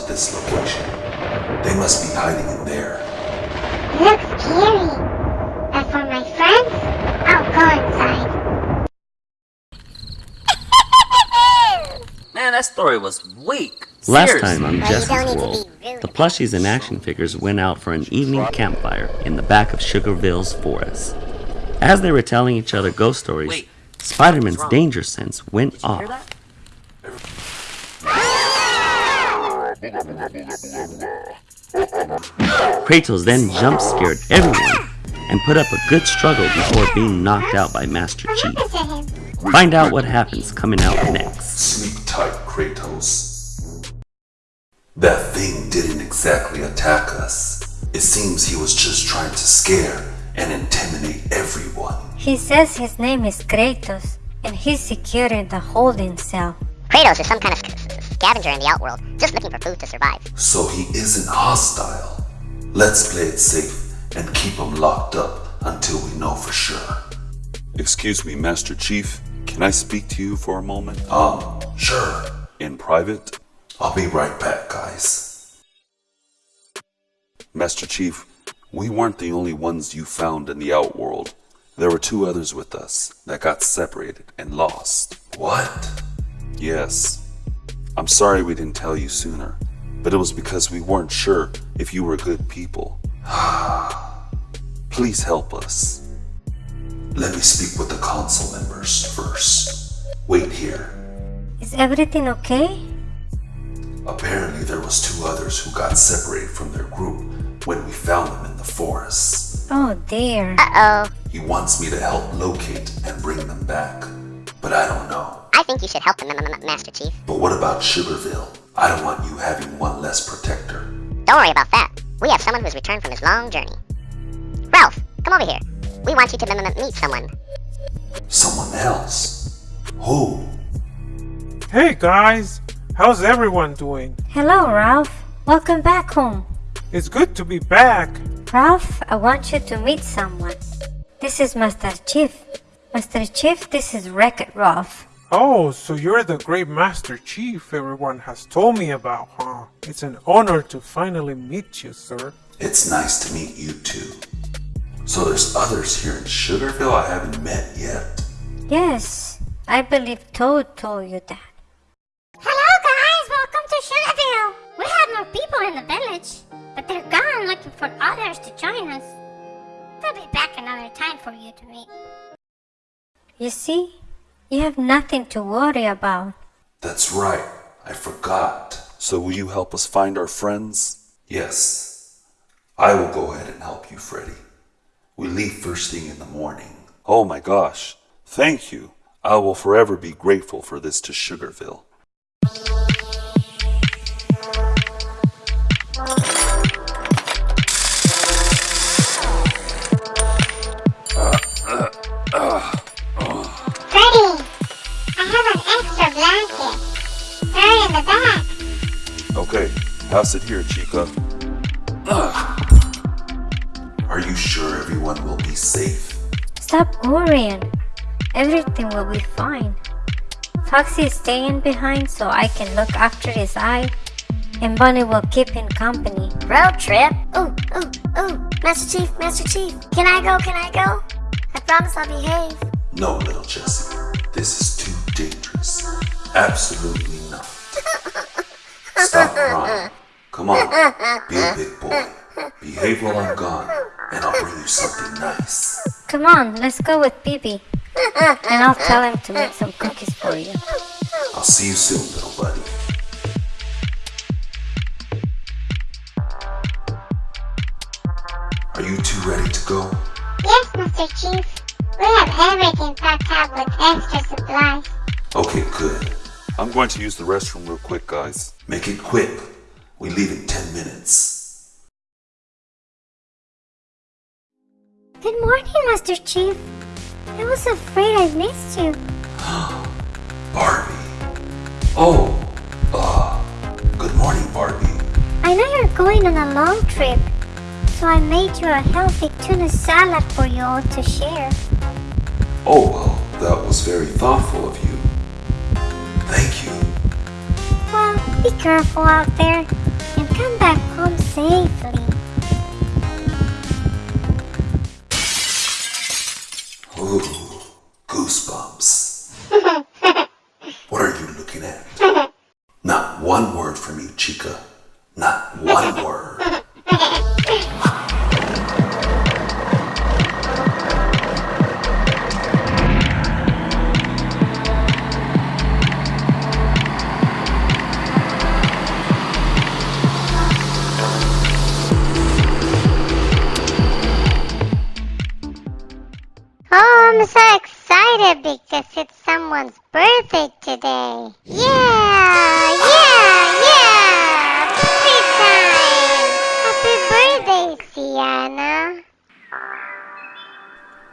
to this location. They must be hiding in there. Looks scary. But for my friends, I'll go inside. Man, that story was weak. Last Seriously. time on Well, Jesse's don't need to World, be rude the plushies and action figures went out for an evening campfire in the back of Sugarville's forest. As they were telling each other ghost stories, Wait. Spider-Man's danger sense went Hear off. that? Kratos then jump scared everyone and put up a good struggle before being knocked out by Master Chief. Look at him. Find out what happens coming out next. Sleep tight, Kratos. That thing didn't exactly attack us. It seems he was just trying to scare and intimidate everyone. He says his name is Kratos, and he's secure in the holding cell. Kratos is some kind of sc- sc- scavenger in the outworld, just looking for food to survive. So he isn't hostile. Let's play it safe and keep him locked up until we know for sure. Excuse me, Master Chief. Can I speak to you for a moment? Um, sure. In private? I'll be right back, guys. Master Chief, we weren't the only ones you found in the outworld. There were two others with us that got separated and lost. What? Yes. I'm sorry we didn't tell you sooner, but it was because we weren't sure if you were good people. Please help us. Let me speak with the council members first. Wait here. Is everything okay? Apparently, there was two others who got separated from their group when we found them in the forest. Oh dear. Uh-oh. He wants me to help locate and bring them back, but I don't know. I think you should help them, M- M- Master Chief. But what about Sugarville? I don't want you having one less protector. Don't worry about that. We have someone who's returned from his long journey. Ralph, come over here. We want you to m- m- meet someone. Someone else? Who? Hey guys, how's everyone doing? Hello, Ralph. Welcome back home. It's good to be back. Ralph, I want you to meet someone. This is Master Chief. Master Chief, this is Wreck-It Ralph. Oh, so you're the great Master Chief everyone has told me about, huh? It's an honor to finally meet you, sir. It's nice to meet you too. So there's others here in Sugarville I haven't met yet. Yes, I believe Toad told you that. Hello, guys. Welcome to Sugarville. We have more people in the village, but they're gone looking for others to join us. They'll be back another time for you to meet. You see, you have nothing to worry about. That's right. I forgot. So will you help us find our friends? Yes. I will go ahead and help you, Freddy. We leave first thing in the morning. Oh my gosh. Thank you. I will forever be grateful for this to Sugarville. Pass it here, Chica. Are you sure everyone will be safe? Stop worrying. Everything will be fine. Foxy is staying behind so I can look after his eye, and Bonnie will keep him company. Road trip? Ooh, ooh, ooh. Master Chief, Master Chief. Can I go? Can I go? I promise I'll behave. No, little Jessie. This is too dangerous. Absolutely not. Stop crying. Come on. Be a big boy. Behave while I'm gone, and I'll bring you something nice. Come on, let's go with Bibi. And I'll tell him to make some cookies for you. I'll see you soon, little buddy. Are you two ready to go? Yes, Mr. Chief. We have everything packed up with extra supplies. Okay, good. I'm going to use the restroom real quick, guys. Make it quick. We leave in 10 minutes. Good morning, Master Chief. I was afraid I missed you. Barbie. Oh, uh, good morning, Barbie. I know you're going on a long trip, so I made you a healthy tuna salad for you all to share. Oh, well, that was very thoughtful of you. Be careful out there and come back home safe.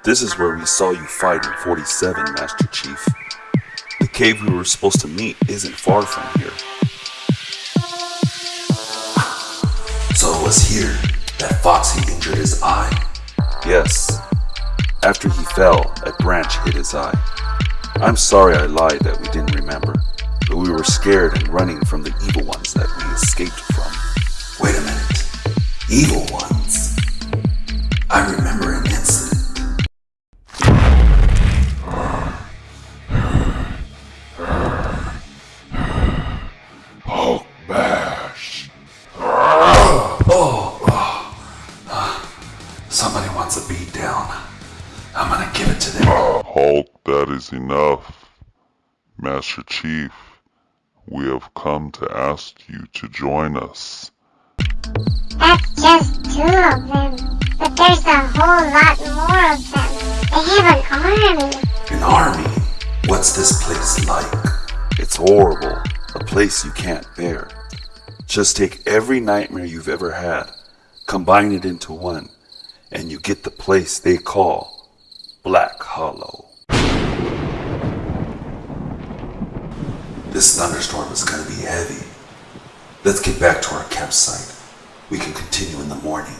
This is where we saw you fight in 47, Master Chief. The cave we were supposed to meet isn't far from here. So it was here that Foxy injured his eye? Yes. After he fell, a branch hit his eye. I'm sorry I lied that we didn't remember, but we were scared and running from the evil ones that we escaped from. Wait a minute. Evil ones. I remember an incident. Enough. Master Chief, we have come to ask you to join us. That's just two of them. But there's a whole lot more of them. They have an army. An army? What's this place like? It's horrible, a place you can't bear. Just take every nightmare you've ever had, combine it into one, and you get the place they call Black Hollow. This thunderstorm is gonna be heavy. Let's get back to our campsite. We can continue in the morning.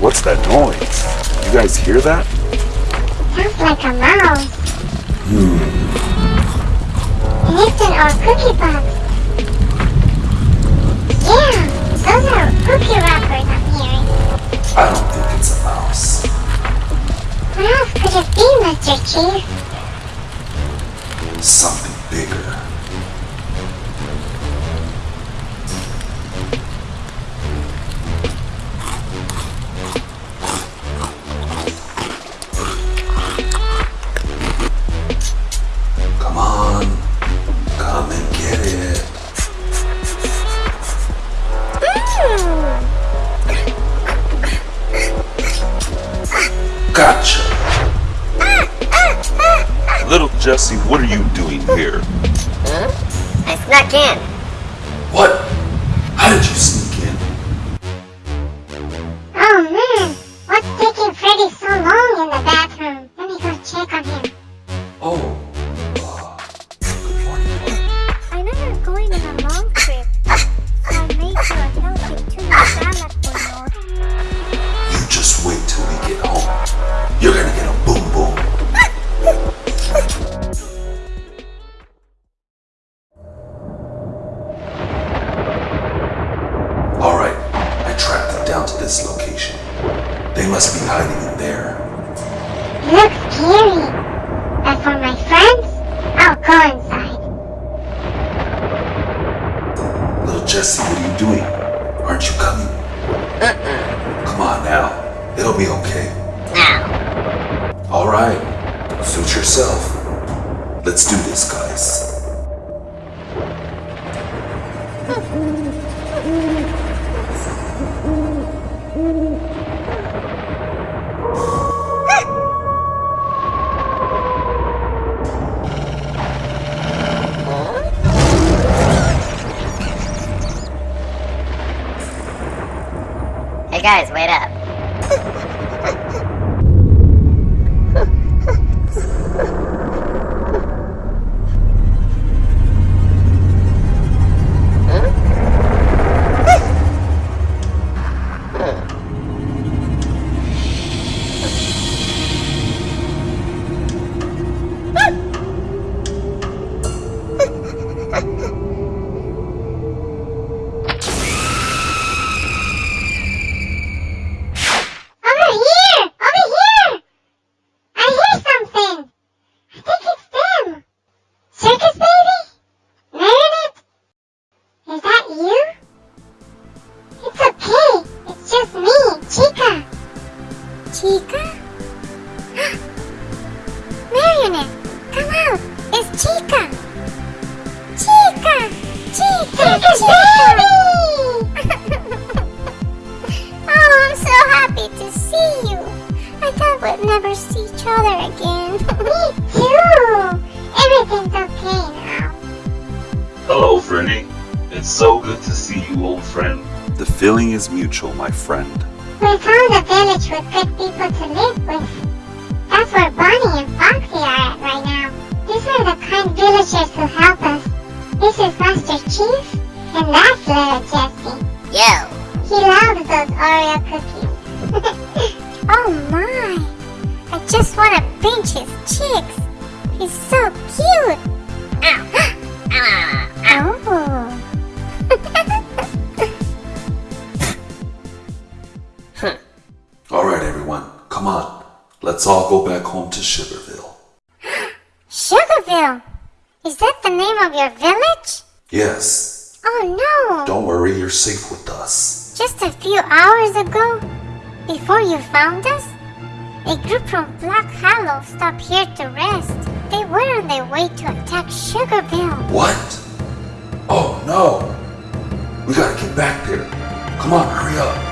What's that noise? You guys hear that? Sounds like a mouse. And it's in our cookie box. Yeah, those are cookie wrappers I'm hearing. I don't think it's a mouse. What else could it be, Mr. Chief? Something bigger. In. Jesse, are you doing? Aren't you coming? Uh-uh. Come on now. It'll be okay. Now, Alright, suit yourself. Let's do this, guys. hey guys, wait up. happy to see you. I thought we'd never see each other again. Me too. Everything's okay now. Hello, Frenny. It's so good to see you, old friend. The feeling is mutual, my friend. We found a village with good people to live with. That's where Bonnie and Foxy are at right now. These are the kind villagers who help us. This is Master Chief, and that's little Jesse. Yo! He loves those Oreo cookies oh my! I just want to pinch his cheeks. He's so cute. ow, ow. Oh. Alright, everyone, come on. Let's all go back home to Sugarville. Sugarville! Is that the name of your village? Yes, Oh no! don't worry, you're safe with us. Just a few hours ago, before you found us? A group from Black Hollow stopped here to rest. They were on their way to attack Sugarville. What? Oh no! We gotta get back there. Come on, hurry up.